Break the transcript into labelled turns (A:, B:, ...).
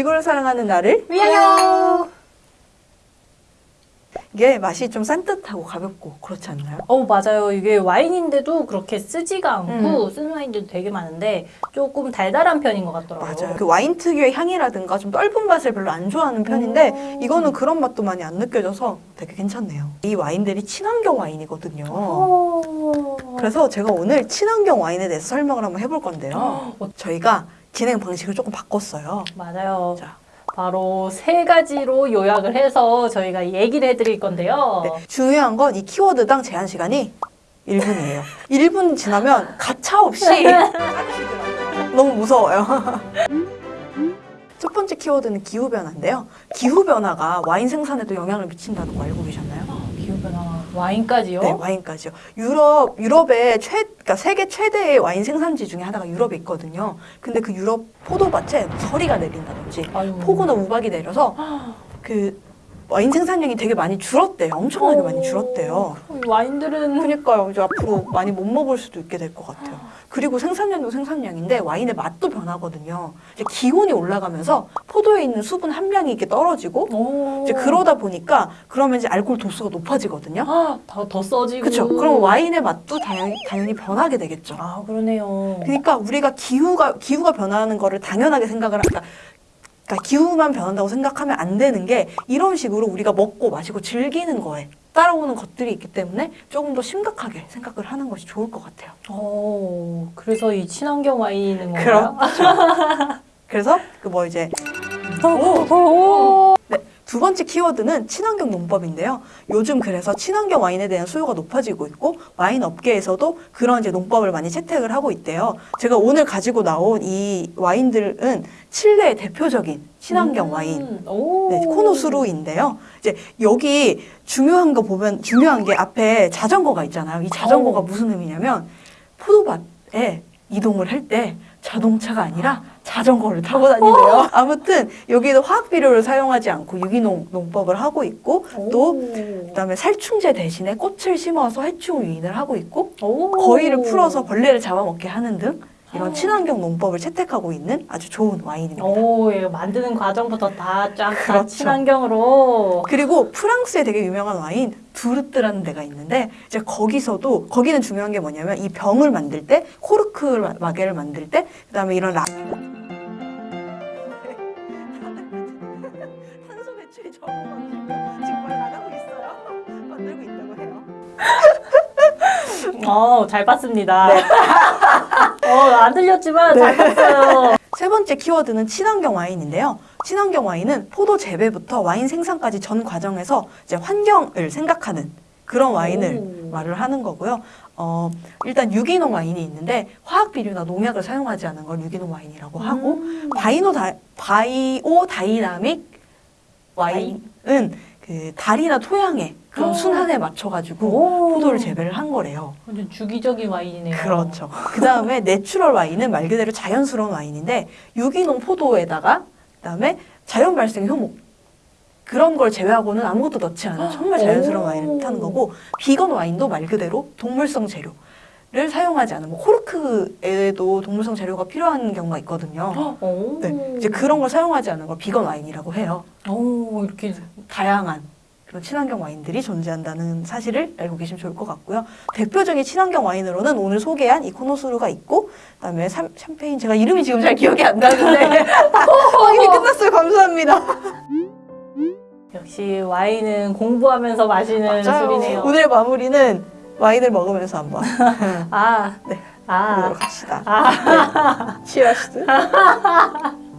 A: 지구를 사랑하는 나를
B: 위하여!
A: 이게 맛이 좀 산뜻하고 가볍고 그렇지 않나요?
B: 어 맞아요. 이게 와인인데도 그렇게 쓰지가 않고
A: 음.
B: 쓴 와인들도 되게 많은데 조금 달달한 편인 것 같더라고요.
A: 맞아요. 그 와인 특유의 향이라든가 좀 떫은 맛을 별로 안 좋아하는 편인데
B: 음.
A: 이거는 그런 맛도 많이 안 느껴져서 되게 괜찮네요. 이 와인들이 친환경 와인이거든요.
B: 어.
A: 그래서 제가 오늘 친환경 와인에 대해서 설명을 한번 해볼 건데요.
B: 어,
A: 저희가 진행 방식을 조금 바꿨어요.
B: 맞아요.
A: 자,
B: 바로 세 가지로 요약을 해서 저희가 얘기를 해드릴 건데요.
A: 네, 중요한 건 이 키워드당 제한 시간이 1분이에요. 1분 지나면 가차 없이 자르시더라고요. 너무 무서워요. 첫 번째 키워드는 기후변화인데요. 기후변화가 와인 생산에도 영향을 미친다는 거 알고 계셨나요?
B: 와인까지요?
A: 네, 와인까지요. 유럽, 유럽의 최, 그러니까 세계 최대의 와인 생산지 중에 하나가 유럽에 있거든요. 근데 그 유럽 포도밭에 서리가 내린다든지
B: 아유.
A: 폭우나 우박이 내려서 그 와인 생산량이 되게 많이 줄었대요. 엄청나게 많이 줄었대요.
B: 이 와인들은
A: 그러니까요. 이제 앞으로 많이 못 먹을 수도 있게 될 것 같아요. 그리고 생산량도 생산량인데 와인의 맛도 변하거든요. 이제 기온이 올라가면서 포도에 있는 수분 함량이 이렇게 떨어지고
B: 오.
A: 이제 그러다 보니까 그러면 이제 알코올 도수가 높아지거든요.
B: 아, 더, 더 써지고
A: 그렇죠. 그럼 와인의 맛도 당연히, 당연히 변하게 되겠죠.
B: 아 그러네요.
A: 그러니까 우리가 기후가 기후가 변하는 거를 당연하게 생각을 하니까 그러니까 기후만 변한다고 생각하면 안 되는 게 이런 식으로 우리가 먹고 마시고 즐기는 거에 따라오는 것들이 있기 때문에 조금 더 심각하게 생각을 하는 것이 좋을 것 같아요.
B: 오, 그래서 이 친환경 와인인 건가요?
A: 그래서 그 뭐 이제
B: 오, 오.
A: 네, 두 번째 키워드는 친환경 농법인데요. 요즘 그래서 친환경 와인에 대한 수요가 높아지고 있고 와인 업계에서도 그런 이제 농법을 많이 채택을 하고 있대요. 제가 오늘 가지고 나온 이 와인들은 칠레의 대표적인 친환경
B: 음,
A: 와인
B: 오.
A: 네, 코노수루인데요. 이제 여기 중요한 거 보면 중요한 게 앞에 자전거가 있잖아요. 이 자전거가
B: 어.
A: 무슨 의미냐면 포도밭에 이동을 할 때 자동차가 아니라 자전거를 타고 다닌대요. 아무튼 여기도 화학 비료를 사용하지 않고 유기농 농법을 하고 있고 또 그다음에 살충제 대신에 꽃을 심어서 해충 유인을 하고 있고
B: 오.
A: 거위를 풀어서 벌레를 잡아먹게 하는 등 이런 친환경 농법을 채택하고 있는 아주 좋은 와인입니다.
B: 오, 이거 만드는 과정부터 다쫙다
A: 그렇죠.
B: 친환경으로.
A: 그리고 프랑스에 되게 유명한 와인 두르트라는 데가 있는데 이제 거기서도 거기는 중요한 게 뭐냐면 이 병을 만들 때 코르크 마개를 만들 때 그다음에 이런 락 이 적어가지고 지금 말 나가고 있어요. 만들고 있다고 해요.
B: 어, 잘 봤습니다.
A: 네.
B: 어, 안 들렸지만 잘 봤어요.
A: 세 번째 키워드는 친환경 와인인데요. 친환경 와인은 포도 재배부터 와인 생산까지 전 과정에서 이제 환경을 생각하는 그런 와인을
B: 오.
A: 말을 하는 거고요. 어, 일단 유기농 와인이 있는데 화학 비료나 농약을 사용하지 않은 걸 유기농 와인이라고 하고
B: 음.
A: 바이노 다, biodynamic 와인은 그 달이나 토양의 그런
B: 어.
A: 순환에 맞춰가지고
B: 오.
A: 포도를 재배를 한 거래요.
B: 완전 주기적인 와인이네요.
A: 그렇죠. 그 다음에 natural 와인은 말 그대로 자연스러운 와인인데 유기농 포도에다가 그 다음에 자연 발생 효모 그런 걸 제외하고는 아무것도 넣지 않은 정말 자연스러운
B: 오.
A: 와인을 뜻하는 거고 비건 와인도 말 그대로 동물성 재료 를 사용하지 않은 뭐 코르크에도 동물성 재료가 필요한 경우가 있거든요.
B: 오.
A: 네, 이제 그런 걸 사용하지 않은 걸 비건 와인이라고 해요.
B: 오, 이렇게.
A: 다양한 그런 친환경 와인들이 존재한다는 사실을 알고 계시면 좋을 것 같고요. 대표적인 친환경 와인으로는 오늘 소개한 이 코노수루가 있고 그다음에 샴, 샴페인 제가 이름이 지금 잘 기억이 안 나는데 어, 이미 끝났어요. 감사합니다.
B: 역시 와인은 공부하면서 마시는 술이네요.
A: 오늘 마무리는 와인을 먹으면서 한번
B: 아,
A: 네.
B: 아,
A: 합시다.
B: 아.
A: 치어스.